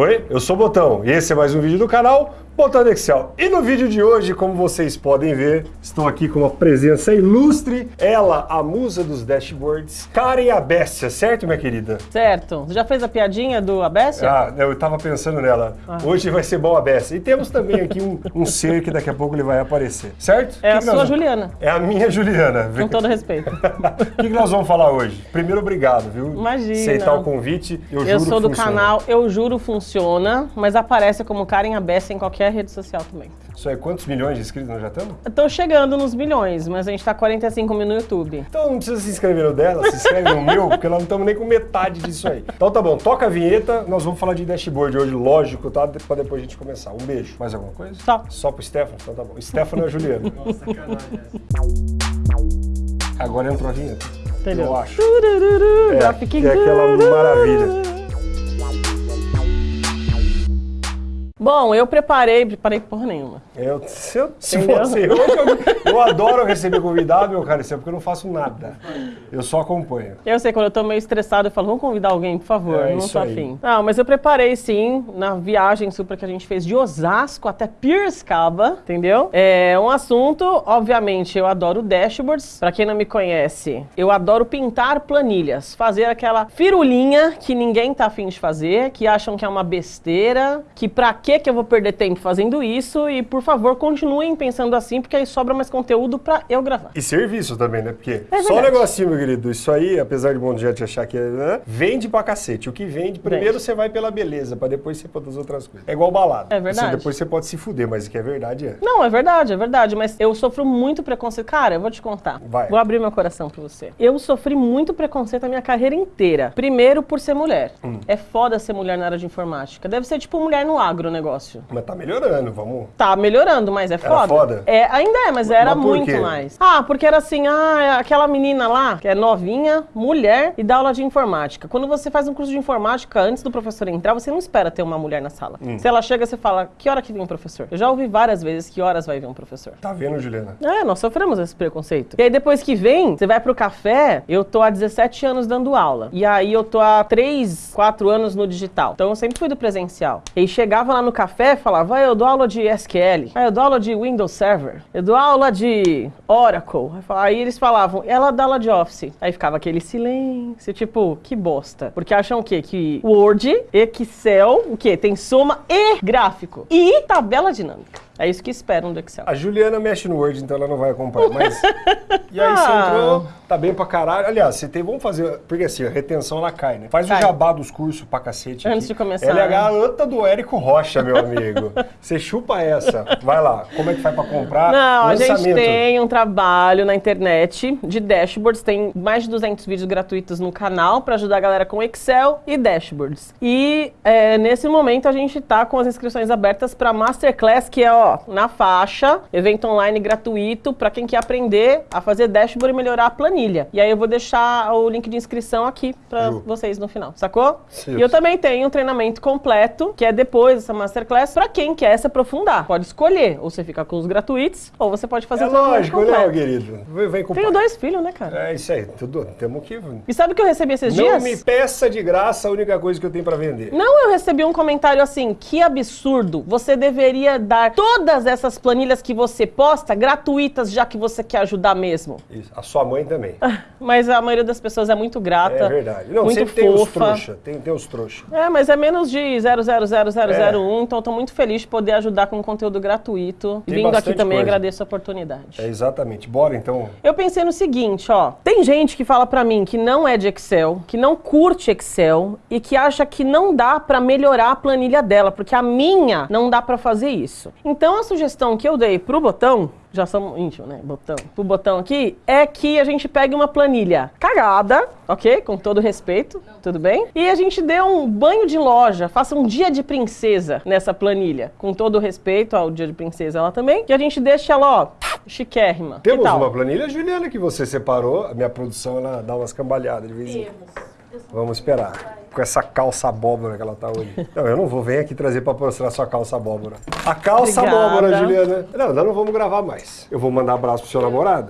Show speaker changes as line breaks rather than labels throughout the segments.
Oi, eu sou o Botão e esse é mais um vídeo do canal Botão do Excel. E no vídeo de hoje, como vocês podem ver, estou aqui com uma presença ilustre, ela, a musa dos dashboards, Karen Abestia, certo, minha querida?
Certo. Você já fez a piadinha do Abestia?
Ah, eu estava pensando nela.
Ah.
Hoje vai ser bom a Bestia. E temos também aqui um, um ser que daqui a pouco ele vai aparecer, certo?
É
Que
a
que
sua
vamos-
Juliana.
É a minha Juliana.
Com todo respeito.
O que, que nós vamos falar hoje? Primeiro, obrigado, viu?
Imagina.
Aceitar o convite. Eu,
Eu
juro
sou do
funciona.
canal Eu Juro Funciona, mas aparece como Karen Abestia em qualquer rede social também.
Isso aí, quantos milhões de inscritos nós já estamos?
Tô chegando nos milhões, mas a gente tá 45 mil no YouTube.
Então não precisa se inscrever no dela, se inscreve no meu, porque nós não estamos nem com metade disso aí. Então tá bom, toca a vinheta, nós vamos falar de dashboard hoje, lógico, tá? Pra depois a gente começar. Um beijo. Mais alguma coisa?
Só.
Só pro Stefano? Então tá bom. Stefano é a Juliana. Agora entrou a vinheta.
Entendeu?
Eu acho.
Turururu,
É, é aquela maravilha.
Bom, eu preparei, preparei porra nenhuma.
Eu, se eu, se
Entendeu?
fosse eu, eu, adoro receber convidado, meu cara, isso é porque eu não faço nada. Eu só acompanho.
Eu sei, quando eu tô meio estressado, eu falo, vamos convidar alguém, por favor,
É
não
isso
tô
aí.
afim. Não, mas eu preparei sim, na viagem super que a gente fez de Osasco até Piracicaba, entendeu? É um assunto, obviamente, eu adoro dashboards. Pra quem não me conhece, eu adoro pintar planilhas, fazer aquela firulinha que ninguém tá afim de fazer, que acham que é uma besteira, que pra que que eu vou perder tempo fazendo isso e, por favor, continuem pensando assim, porque aí sobra mais conteúdo pra eu gravar.
E serviço também, né? Porque
É
só um negocinho, meu querido, isso aí, apesar de mundo já te achar que é, né, vende pra cacete. O que vende, primeiro
Vende.
você vai pela beleza, pra depois você pôr das outras coisas. É igual balada.
É verdade.
Você- depois você pode se fuder, mas o que é verdade é.
Não, é verdade, é verdade, mas eu sofro muito preconceito. Cara, eu vou te contar.
Vai.
Vou abrir meu coração pra você. Eu sofri muito preconceito a minha carreira inteira. Primeiro, por ser mulher.
Hum.
É foda ser mulher na área de informática. Deve ser tipo mulher no agronegócio.
Mas tá melhorando, vamos.
Tá melhorando, mas é foda.
foda?
É, ainda é, mas era
mas
muito mais. Ah, porque era assim, ah, é aquela menina lá, que é novinha, mulher, e dá aula de informática. Quando você faz um curso de informática, antes do professor entrar, você não espera ter uma mulher na sala.
Hum.
Se ela chega, você fala, que hora que vem o professor? Eu já ouvi várias vezes que horas vai vir um professor.
Tá vendo, Juliana?
É, nós sofremos esse preconceito. E aí depois que vem, você vai pro café, eu tô há 17 anos dando aula. E aí eu tô há 3, 4 anos no digital. Então eu sempre fui do presencial. E chegava lá no café e falava, ah, eu dou aula de SQL, ah, eu dou aula de Windows Server, eu dou aula de Oracle. Aí eles falavam, ela dá aula de Office. Aí ficava aquele silêncio, tipo, que bosta. Porque acham o quê? Que Word, Excel, o quê? Tem soma e gráfico. E tabela dinâmica. É isso que esperam do Excel.
A Juliana mexe no Word, então ela não vai acompanhar. Mas. E aí você
Ah.
entrou, tá bem pra caralho. Aliás, você tem. Vamos fazer. Porque assim, a retenção ela cai, né? Faz o
Cai.
jabá dos cursos pra cacete.
Antes
aqui.
de começar,
Ela é a
né?
garota do Érico Rocha, meu amigo. Você chupa essa. Vai lá. Como é que faz pra comprar?
Não, a gente
Lançamento.
tem um trabalho na internet de dashboards, tem mais de 200 vídeos gratuitos no canal para ajudar a galera com Excel e dashboards. E é, nesse momento a gente tá com as inscrições abertas para Masterclass, que é ó, na faixa, evento online gratuito para quem quer aprender a fazer dashboard e melhorar a planilha. E aí eu vou deixar o link de inscrição aqui para vocês no final, sacou?
Sim.
E eu também tenho um treinamento completo, que é depois dessa Masterclass, para quem quer se aprofundar. Pode escolher, ou você fica com os gratuitos, ou você pode fazer
É
o treinamento
lógico, né,
completo.
querido? Vem, vem com
Tenho
pai.
dois filhos, né, cara?
É isso aí. Tudo. Temos que.
E sabe o que eu recebi esses
Não
dias?
me peça de graça a única coisa que eu tenho pra vender.
Não, eu recebi um comentário assim, que absurdo. Você deveria dar todas essas planilhas que você posta gratuitas, já que você quer ajudar mesmo.
Isso. A sua mãe também.
Mas a maioria das pessoas é muito grata.
É verdade. Não,
muito
sempre tem os
fofa.
trouxa. Tem, tem os trouxa.
É, mas é menos de 0,00001,
É.
então eu tô muito feliz de poder ajudar com conteúdo gratuito.
Tem
Vindo aqui também
coisa.
agradeço a oportunidade.
É exatamente. Bora então.
Eu pensei no seguinte, ó. Tem gente que fala pra mim que não é de Excel, que não curte Excel e que acha que não dá pra melhorar a planilha dela, porque a minha não dá pra fazer isso. Então a sugestão que eu dei pro botão, já somos íntimos, né? Botão. Pro botão aqui, é que a gente pegue uma planilha cagada, ok? Com todo respeito, tudo bem? E a gente dê um banho de loja, faça um dia de princesa nessa planilha, com todo respeito ao dia de princesa ela também, e a gente deixa ela, ó, chiquérrima. Que
Temos
tal?
uma planilha, Juliana, que você separou. A minha produção ela dá umas cambalhadas de vez em quando. Vamos esperar. Com essa calça abóbora que ela tá hoje. Não, eu não vou. Vem aqui trazer pra mostrar sua calça abóbora. A calça
Obrigada.
abóbora, Juliana. Não, nós não vamos gravar mais. Eu vou mandar abraço pro seu namorado.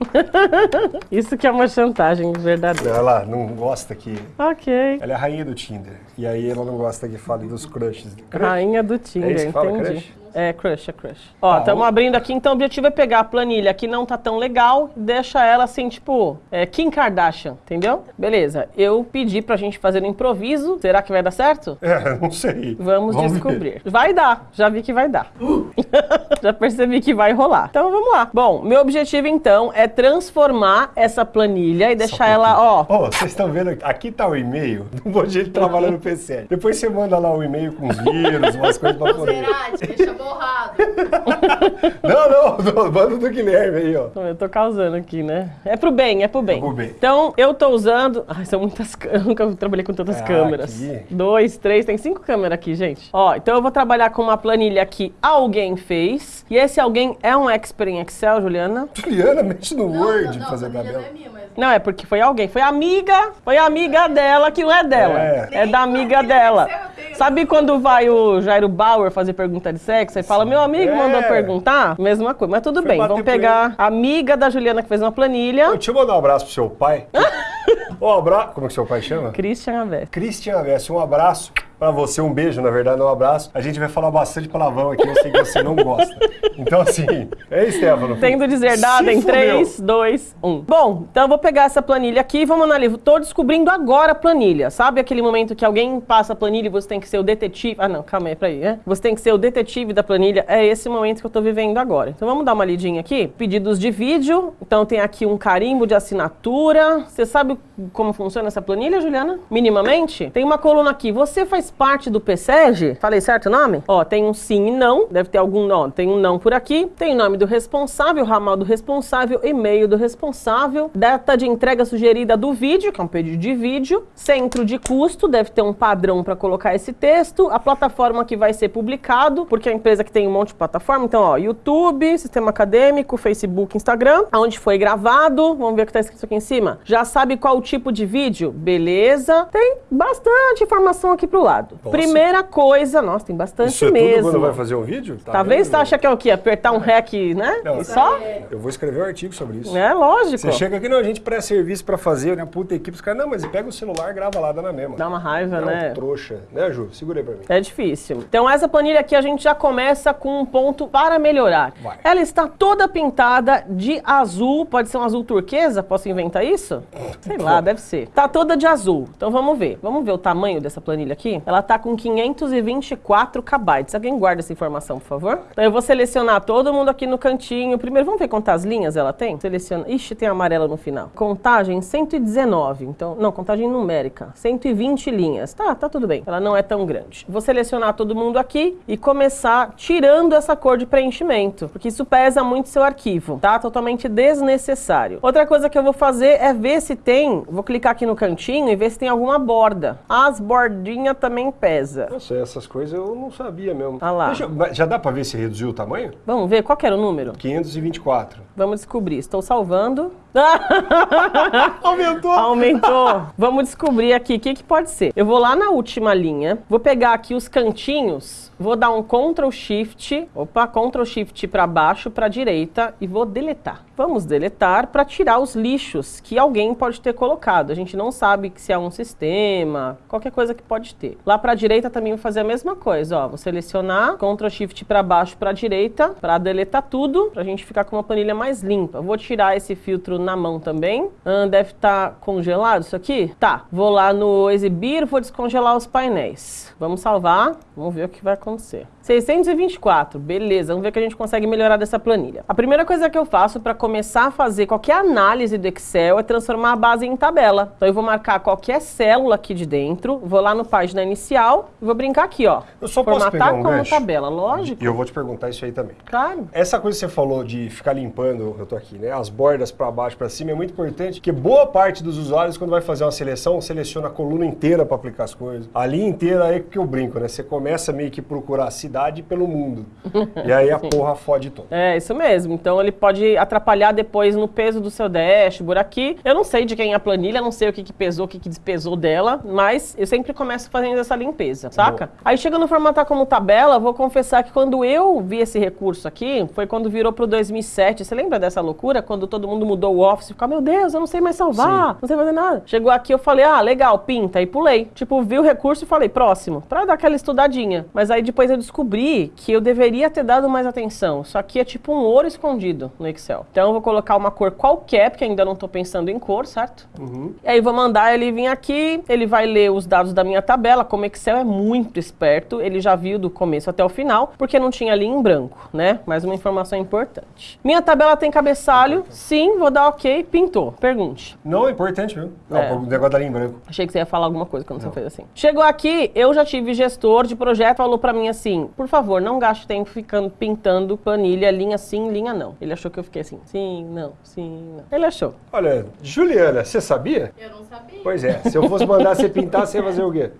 Isso que é uma chantagem verdadeira.
Ela não gosta que...
Ok.
Ela é a rainha do Tinder. E aí ela não gosta que fale dos crushes. Crush?
Rainha do
É
Tinder,
isso que fala,
entendi.
crush?
É, crush, é crush. Ó,
Tá,
estamos
ó.
abrindo aqui, então o objetivo é pegar a planilha que não tá tão legal, deixa ela assim, tipo, é, Kim Kardashian, entendeu? Beleza, eu pedi pra gente fazer no improviso, será que vai dar certo?
É, não sei.
Vamos,
ver.
descobrir. Vai dar, já vi que vai dar. já percebi que vai rolar. Então vamos lá. Bom, meu objetivo então é transformar essa planilha e deixar
um
ela, ó,
Ó, vocês estão vendo aqui, aqui tá o e-mail do Bom Dia de Trabalhar no PC. Depois você manda lá o e-mail com os vírus, umas coisas pra poder.
Zerati, deixa borrado.
Não, não, não, manda do Guilherme aí, ó.
Eu tô causando aqui, né? É pro bem, é pro bem.
É pro bem.
Então, eu tô usando. Ai, são muitas câmeras. Eu nunca trabalhei com tantas
Ah,
câmeras.
aqui.
Dois, três, tem cinco câmeras aqui, gente. Ó, então eu vou trabalhar com uma planilha que alguém fez. E esse alguém é um expert em Excel, Juliana?
Juliana, mexe no
Não,
Word
não, não,
fazer
a
tabela.
não é minha, mas...
Não, é porque foi alguém. Foi amiga. Foi amiga dela que não é dela.
É.
É, da amiga dela. Sabe quando vai o Jairo Bauer fazer pergunta de sexo? Aí fala, meu amigo
É.
mandou perguntar? Mesma coisa. Mas tudo
Foi
bem, vamos pegar a amiga da Juliana que fez uma planilha.
Deixa eu mandar um abraço pro seu pai. Ó, abra... Como é que seu pai chama?
Christian Avés.
Cristian Avessi, um abraço pra você, um beijo, na verdade, um abraço. A gente vai falar bastante palavrão aqui, eu sei que você não gosta. Então, assim, é Stefano.
Tendo dizer dado em
fudeu.
3, 2, 1. Bom, então eu vou pegar essa planilha aqui e vamos analisar. Tô descobrindo agora a planilha. Sabe aquele momento que alguém passa a planilha e você tem que ser o detetive? Ah, não, calma aí, peraí, né? Você tem que ser o detetive da planilha. É esse momento que eu tô vivendo agora. Então vamos dar uma lidinha aqui. Pedidos de vídeo. Então tem aqui um carimbo de assinatura. Você sabe como funciona essa planilha, Juliana? Minimamente? Tem uma coluna aqui. Você faz parte do PSEG? Falei certo o nome? Ó, tem um sim e não. Deve ter algum não. Tem um não por aqui. Tem o nome do responsável, ramal do responsável, e-mail do responsável, data de entrega sugerida do vídeo, que é um pedido de vídeo, centro de custo, deve ter um padrão para colocar esse texto, a plataforma que vai ser publicado, porque a empresa que tem um monte de plataforma, então, ó, YouTube, sistema acadêmico, Facebook, Instagram, aonde foi gravado, vamos ver o que tá escrito aqui em cima. Já sabe qual tipo de vídeo? Beleza. Tem bastante informação aqui pro lado.
Nossa.
Primeira coisa, nossa, tem bastante
Isso é
mesmo.
tudo quando vai fazer um vídeo? Tá
Talvez
vendo?
você acha que é o quê? Apertar um REC, né?
Não,
e só?
Eu vou escrever um artigo sobre isso.
É lógico.
Você chega aqui, não, a gente presta serviço pra fazer, né? Puta equipe, os caras, não, mas pega o celular, grava lá, dá na mesma.
Dá uma raiva,
Não,
né?
trouxa. Né, Ju? Segura aí pra mim.
É difícil. Então essa planilha aqui a gente já começa com um ponto para melhorar.
Vai.
Ela está toda pintada de azul, pode ser um azul turquesa? Posso inventar isso? Sei lá, deve ser. Tá toda de azul. Então vamos ver. Vamos ver o tamanho dessa planilha aqui? Ela tá com 524 KB. Alguém guarda essa informação, por favor? Então eu vou selecionar todo mundo aqui no cantinho. Primeiro vamos ver quantas linhas ela tem? Seleciona. Ixi, tem amarela no final. Contagem 119. Então, não, contagem numérica. 120 linhas. Tá, tá tudo bem. Ela não é tão grande. Vou selecionar todo mundo aqui e começar tirando essa cor de preenchimento, porque isso pesa muito seu arquivo, tá? Totalmente desnecessário. Outra coisa que eu vou fazer é ver se tem, vou clicar aqui no cantinho e ver se tem alguma borda. As bordinhas também pesa.
Nossa, essas coisas eu não sabia mesmo.
Ah lá.
Eu- já dá pra ver se reduziu o tamanho?
Vamos ver qual que era o número?
524.
Vamos descobrir. Estou salvando.
Aumentou!
Aumentou. Vamos descobrir aqui o que, que pode ser. Eu vou lá na última linha, vou pegar aqui os cantinhos, vou dar um Ctrl Shift, opa, Ctrl Shift para baixo, para direita e vou deletar. Vamos deletar para tirar os lixos que alguém pode ter colocado. A gente não sabe se é um sistema, qualquer coisa que pode ter. Lá para direita também vou fazer a mesma coisa, ó. Vou selecionar, Ctrl Shift para baixo, para direita, para deletar tudo, para a gente ficar com uma planilha mais limpa. Vou tirar esse filtro na mão também. Ah, deve estar congelado isso aqui? Tá. Vou lá no exibir, vou descongelar os painéis. Vamos salvar, vamos ver o que vai acontecer. 624, beleza, vamos ver o que a gente consegue melhorar dessa planilha. A primeira coisa que eu faço para começar a fazer qualquer análise do Excel é transformar a base em tabela. Então eu vou marcar qualquer célula aqui de dentro, vou lá no página inicial e vou brincar aqui, ó.
Eu só posso pegar um
como
gancho?
tabela, lógico.
E eu vou te perguntar isso aí também.
Claro.
Essa coisa que você falou de ficar limpando, eu tô aqui, né? As bordas pra baixo baixo para cima é muito importante, porque boa parte dos usuários, quando vai fazer uma seleção, seleciona a coluna inteira para aplicar as coisas. A linha inteira é que eu brinco, né? Você começa meio que procurar a cidade pelo mundo. e aí a porra fode todo.
É, isso mesmo. Então ele pode atrapalhar depois no peso do seu dashboard aqui. Eu não sei de quem é a planilha, não sei o que, que pesou, o que, que despesou dela, mas eu sempre começo fazendo essa limpeza, saca? Boa. Aí chega no formatar como tabela, vou confessar que quando eu vi esse recurso aqui, foi quando virou pro 2007. Você lembra dessa loucura? Quando todo mundo mudou o Office, ficou, meu Deus, eu não sei mais salvar, Sim. não sei fazer nada. Chegou aqui, eu falei, ah, legal, pinta, e pulei. Tipo, vi o recurso e falei, próximo, pra dar aquela estudadinha. Mas aí depois eu descobri que eu deveria ter dado mais atenção. Só que é tipo um ouro escondido no Excel. Então eu vou colocar uma cor qualquer, porque ainda não tô pensando em cor, certo? Uhum. E aí vou mandar ele vir aqui, ele vai ler os dados da minha tabela, como Excel é muito esperto, ele já viu do começo até o final, porque não tinha ali em branco, né? Mais uma informação importante. Minha tabela tem cabeçalho, sim, vou dar ok, pintou. Pergunte.
Não, é importante, viu? Não, é. o negócio da linha em branco.
Achei que você ia falar alguma coisa quando não. você fez assim. Chegou aqui, eu já tive gestor de projeto, falou para mim assim, por favor, não gaste tempo ficando pintando planilha, linha sim, linha não. Ele achou que eu fiquei assim, sim, não, sim, não. Ele achou.
Olha, Juliana, você sabia?
Eu não sabia.
Pois é, se eu fosse mandar você pintar, você ia fazer o quê?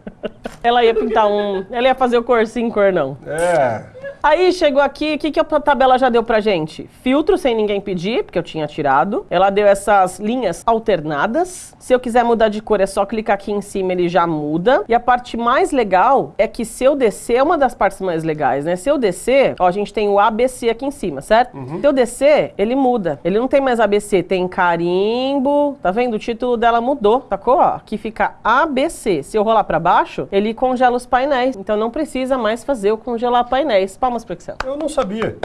Ela ia pintar um. Ela ia fazer o cor sim, cor não.
É.
Aí chegou aqui, o que, que a tabela já deu pra gente? Filtro sem ninguém pedir, porque eu tinha tirado. Ela deu essas linhas alternadas. Se eu quiser mudar de cor, é só clicar aqui em cima, ele já muda. E a parte mais legal é que se eu descer, é uma das partes mais legais, né? Se eu descer, ó, a gente tem o ABC aqui em cima, certo? Uhum. Se eu descer, ele muda. Ele não tem mais ABC, tem carimbo. Tá vendo? O título dela mudou, sacou? Ó, aqui fica ABC. Se eu rolar pra baixo, ele congela os painéis. Então não precisa mais fazer o congelar painéis palmas pro Excel.
Eu não sabia.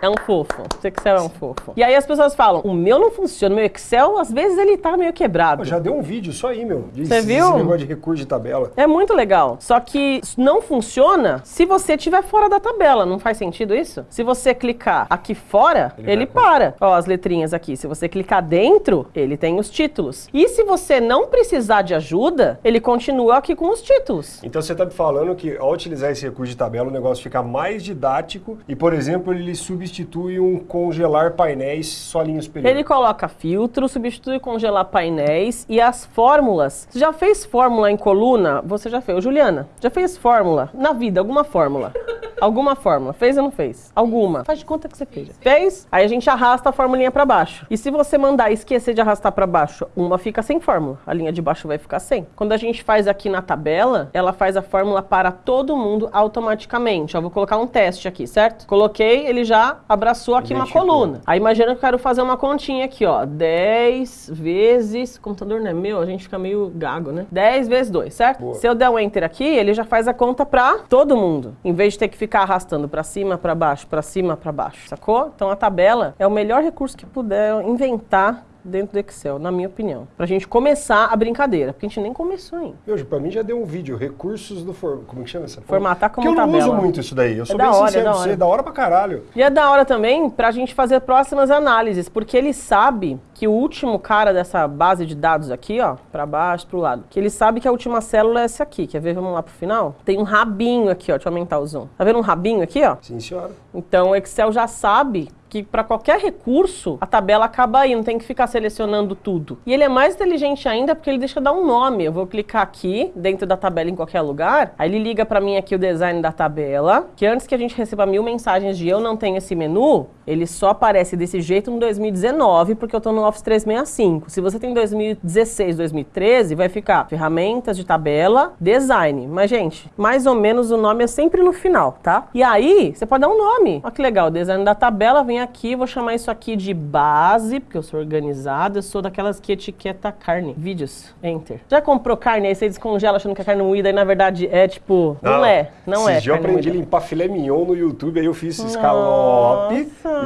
É um fofo. O Excel é um fofo. E aí as pessoas falam, o meu não funciona, o meu Excel, às vezes ele tá meio quebrado.
Já deu um vídeo só aí, meu.
Você viu? Esse
negócio de recurso de tabela.
É muito legal. Só que não funciona se você estiver fora da tabela. Não faz sentido isso? Se você clicar aqui fora, ele, ele para. Ó, as letrinhas aqui. Se você clicar dentro, ele tem os títulos. E se você não precisar de ajuda, ele continua aqui com os títulos.
Então você tá me falando que ao utilizar esse recurso de tabela, o negócio fica mais didático e, por exemplo, ele substitui um congelar painéis só linha superior.
Ele coloca filtro, substitui congelar painéis e as fórmulas. Você já fez fórmula em coluna? Você já fez. Juliana, já fez fórmula na vida, alguma fórmula? Alguma fórmula. Fez ou não fez? Alguma. Faz de conta que você fez. Fez? Aí a gente arrasta a formulinha para baixo. E se você mandar esquecer de arrastar para baixo, uma fica sem fórmula. A linha de baixo vai ficar sem. Quando a gente faz aqui na tabela, ela faz a fórmula para todo mundo automaticamente. Eu vou colocar um teste aqui, certo? Coloquei, ele já abraçou aqui uma coluna. Aí imagina que eu quero fazer uma continha aqui, ó. 10 vezes... O computador não é meu, a gente fica meio gago, né? 10 vezes 2, certo? Boa. Se eu der um enter aqui, ele já faz a conta para todo mundo. Em vez de ter que ficar arrastando para cima, para baixo, para cima, para baixo, sacou? Então a tabela é o melhor recurso que puder inventar dentro do Excel, na minha opinião. Pra gente começar a brincadeira, porque a gente nem começou ainda.
Hoje, pra mim já deu um vídeo, recursos do form... como que chama essa
Formatar como
porque
tabela.
eu não uso muito isso daí, eu sou é bem hora, sincero, é da hora. é da hora pra caralho.
E é da hora também pra gente fazer próximas análises, porque ele sabe que o último cara dessa base de dados aqui, ó, pra baixo, pro lado, que ele sabe que a última célula é essa aqui, quer ver? Vamos lá pro final? Tem um rabinho aqui, ó, deixa eu aumentar o zoom. Tá vendo um rabinho aqui, ó?
Sim, senhora.
Então o Excel já sabe que para qualquer recurso, a tabela acaba aí, não tem que ficar selecionando tudo. E ele é mais inteligente ainda porque ele deixa dar um nome. Eu vou clicar aqui, dentro da tabela em qualquer lugar, aí ele liga para mim aqui o design da tabela, que antes que a gente receba mil mensagens de eu não tenho esse menu, ele só aparece desse jeito no 2019, porque eu tô no Office 365. Se você tem 2016, 2013, vai ficar ferramentas de tabela, design. Mas, gente, mais ou menos o nome é sempre no final, tá? E aí, você pode dar um nome. Olha que legal, design da tabela vem aqui, vou chamar isso aqui de base, porque eu sou organizado, eu sou daquelas que etiqueta carne. Vídeos, enter. Já comprou carne, aí você descongela achando que é carne moída, e na verdade é tipo, não, não é, não é
eu aprendi a limpar filé mignon no YouTube, aí eu fiz escalope,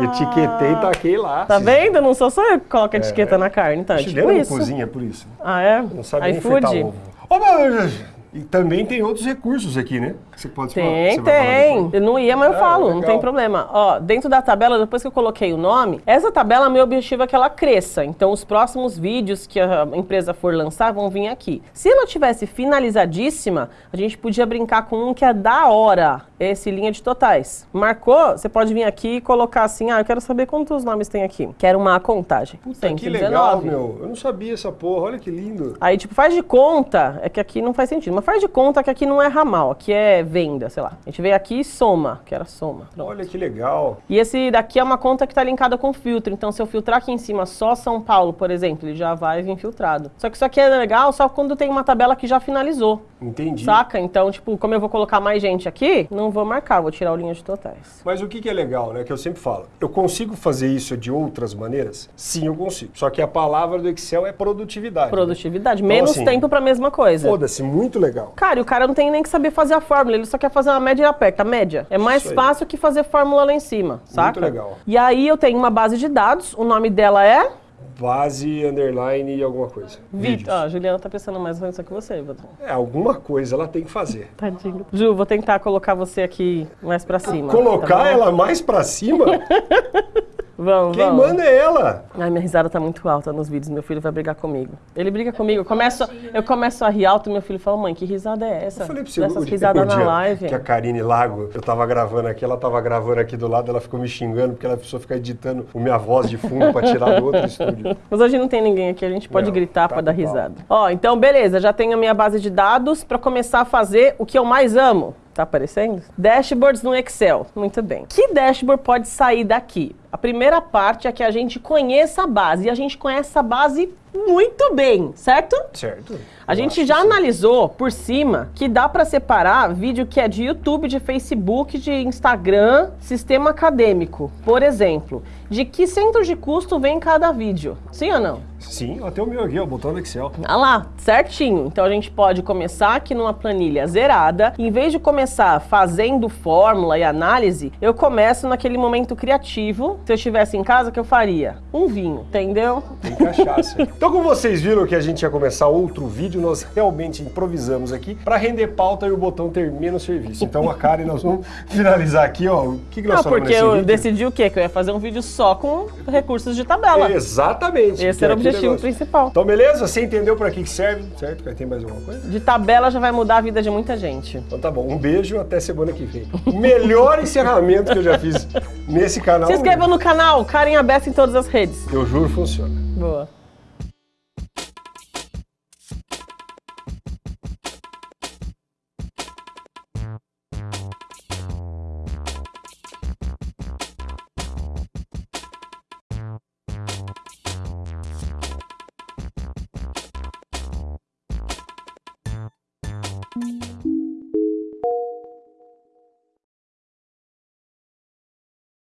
e etiquetei e taquei lá.
Tá vendo? Não sou só eu que coloco é, etiqueta é. na carne, então é tipo isso.
cozinha por isso.
Ah, é?
Não sabe iFood? ovo. Ô, meu... E também tem outros recursos aqui, né?
Que você pode tem, falar. Tem, tem. Eu não ia, mas eu ah, falo, legal. não tem problema. Ó, dentro da tabela, depois que eu coloquei o nome, essa tabela, meu objetivo é que ela cresça. Então, os próximos vídeos que a empresa for lançar vão vir aqui. Se ela tivesse finalizadíssima, a gente podia brincar com um que é da hora esse linha de totais. Marcou, você pode vir aqui e colocar assim, ah, eu quero saber quantos nomes tem aqui. Quero uma contagem.
Puta, que legal, meu. Eu não sabia essa porra, olha que lindo.
Aí, tipo, faz de conta, é que aqui não faz sentido, mas faz de conta que aqui não é ramal, aqui é venda, sei lá. A gente veio aqui e soma, que era soma. Pronto.
Olha que legal.
E esse daqui é uma conta que está linkada com filtro. Então, se eu filtrar aqui em cima só São Paulo, por exemplo, ele já vai vir filtrado. Só que isso aqui é legal só quando tem uma tabela que já finalizou.
Entendi.
Saca? Então, tipo, como eu vou colocar mais gente aqui, não vou marcar, vou tirar o linha de totais.
Mas o que, que é legal, né? Que eu sempre falo. Eu consigo fazer isso de outras maneiras? Sim, eu consigo. Só que a palavra do Excel é produtividade. né?
Produtividade.
Então,
Menos
assim,
tempo pra mesma coisa.
Foda-se, muito legal.
Cara, e o cara não tem nem que saber fazer a fórmula, ele só quer fazer uma média e aperta. Média. É mais fácil que fazer fórmula lá em cima, saca?
legal.
E aí eu tenho uma base de dados, o nome dela é.
Base, underline e alguma coisa.
Vitor. Ó, a Juliana tá pensando mais ou menos isso que você, Vitor.
É, alguma coisa ela tem que fazer.
Tadinho. Ju, vou tentar colocar você aqui mais pra cima.
Colocar
tá
ela mais pra cima?
Vamos,
Quem
vamos.
manda é ela.
Ai, minha risada tá muito alta nos vídeos, meu filho vai brigar comigo. Ele briga comigo, eu começo, eu começo a rir alto, meu filho fala, mãe, que risada é essa?
Eu falei pra você, dia,
risadas na live.
que a Karine Lago, eu tava gravando aqui, ela tava gravando aqui do lado, ela ficou me xingando porque ela precisou ficar editando a minha voz de fundo pra tirar do outro estúdio.
Mas hoje não tem ninguém aqui, a gente pode
Não,
gritar
tá
pra dar risada. Ó, então beleza, já tenho a minha base de dados pra começar a fazer o que eu mais amo. Tá aparecendo? Dashboards no Excel. Muito bem. Que dashboard pode sair daqui? A primeira parte é que a gente conheça a base. E a gente conhece a base muito bem, certo?
Certo?
A
Eu
gente já
que sim.
analisou por cima que dá pra separar vídeo que é de YouTube, de Facebook, de Instagram, sistema acadêmico. Por exemplo, de que centro de custo vem cada vídeo? Sim ou não?
Sim, até o meu aqui, ó, botão do Excel.
Ah lá, certinho. Então a gente pode começar aqui numa planilha zerada. Em vez de começar fazendo fórmula e análise, eu começo naquele momento criativo. Se eu estivesse em casa, o que eu faria? Um vinho, entendeu?
Tem cachaça. então, como vocês viram que a gente ia começar outro vídeo, nós realmente improvisamos aqui pra render pauta e o botão ter menos serviço. Então, a Karen, nós vamos finalizar aqui, ó. O que, que nós
Não,
falamos
porque eu
vídeo?
decidi o quê? Que eu ia fazer um vídeo só com recursos de tabela.
Exatamente.
Esse era
é
o
aquele
objetivo principal.
Então, beleza? Você entendeu pra que serve, certo? Tem mais alguma coisa?
De tabela já vai mudar a vida de muita gente.
Então tá bom, um beijo, até semana que vem. Melhor encerramento que eu já fiz nesse canal.
Se inscreva no canal, Karen Abessa em todas as redes.
Eu juro, funciona.
Boa.